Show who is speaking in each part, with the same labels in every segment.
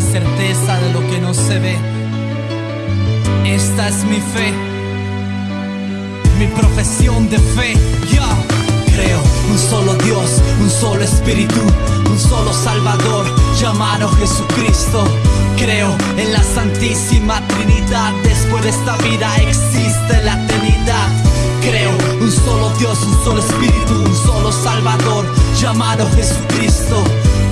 Speaker 1: Certeza de lo que no se ve. Esta es mi fe, mi profesión de fe. Ya creo un solo Dios, un solo Espíritu, un solo Salvador llamado Jesucristo. Creo en la Santísima Trinidad. Después de esta vida existe la eternidad. Creo un solo Dios, un solo Espíritu, un solo Salvador llamado Jesucristo.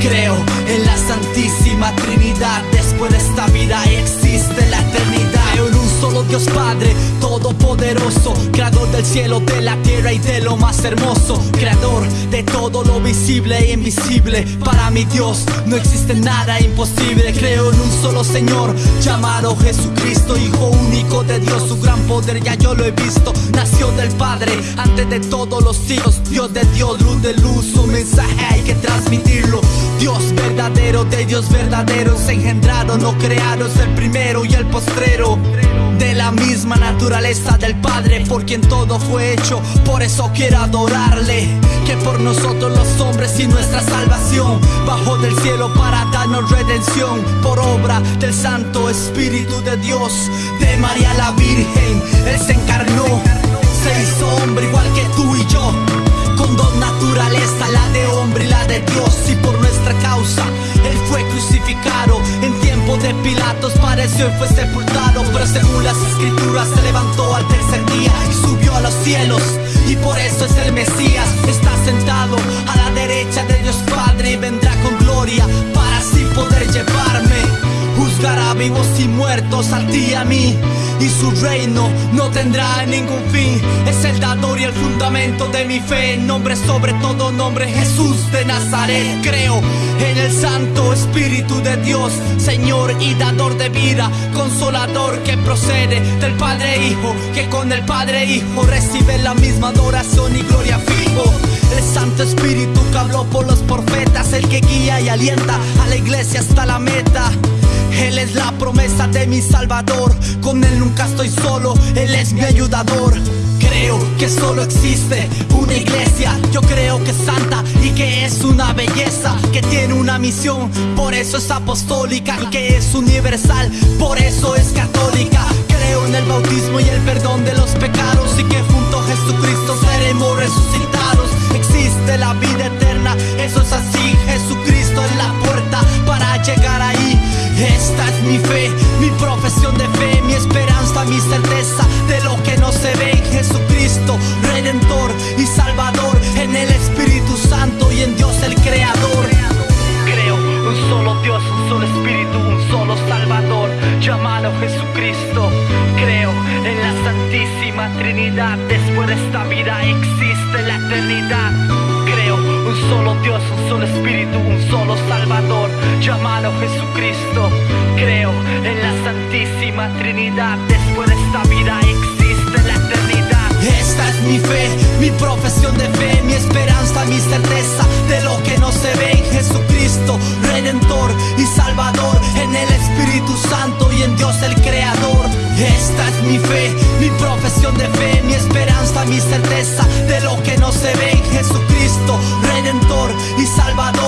Speaker 1: Creo en la Santísima Trinidad. Después de esta vida existe la eternidad. En un solo Dios Padre, todopoderoso, creador cielo, de la tierra y de lo más hermoso, creador de todo lo visible e invisible. Para mi Dios no existe nada imposible. Creo en un solo Señor llamado Jesucristo, Hijo único de Dios, su gran poder ya yo lo he visto. Nació del Padre antes de todos los hijos, Dios de Dios, luz de luz, su mensaje hay que transmitirlo. Dios verdadero, de Dios verdadero, se engendraron, no crearon, es el primero y el postrero. Misma naturaleza del Padre, por quien todo fue hecho, por eso quiero adorarle. Que por nosotros los hombres y nuestra salvación, bajó del cielo para darnos redención, por obra del Santo Espíritu de Dios, de María la Virgen, Él se encarnó, se hizo hombre igual que tú y yo Y fue sepultado. Pero según las escrituras, se levantó al tercer día y subió a los cielos. Y por eso es el Mesías. Está sentado a la derecha de Dios Padre y vendrá con gloria vivos y muertos a ti a mí y su reino no tendrá ningún fin. Es el dador y el fundamento de mi fe. Nombre sobre todo nombre, Jesús de Nazaret. Creo en el Santo Espíritu de Dios, Señor y dador de vida, consolador que procede del Padre Hijo, que con el Padre Hijo recibe la misma adoración y gloria fijo. El Santo Espíritu que habló por los profetas, el que guía y alienta a la iglesia hasta la meta. Es la promesa de mi Salvador, con Él nunca estoy solo, Él es mi ayudador. Creo que solo existe una iglesia, yo creo que es santa y que es una belleza, que tiene una misión, por eso es apostólica, que es universal, por eso es católica. Creo en el bautismo y el perdón de los pecados mi fe, mi profesión de fe, mi esperanza, mi certeza de lo que no se ve en Jesucristo, Redentor y Salvador, en el Espíritu Santo y en Dios el Creador. Creo un solo Dios, un solo Espíritu, un solo Salvador, llamado Jesucristo. Creo en la Santísima Trinidad, después de esta vida existe la eternidad. Un solo Dios, un solo Espíritu, un solo Salvador, llamado Jesucristo. Creo en la Santísima Trinidad, después de esta vida existe la eternidad. Esta es mi fe, mi profesión de fe, mi esperanza, mi certeza de lo que no se ve en Jesucristo, Redentor y Salvador, en el Espíritu Santo y en Dios el Creador. Esta es mi fe, mi profesión de fe, mi esperanza, mi certeza Jesucristo, Redentor y Salvador,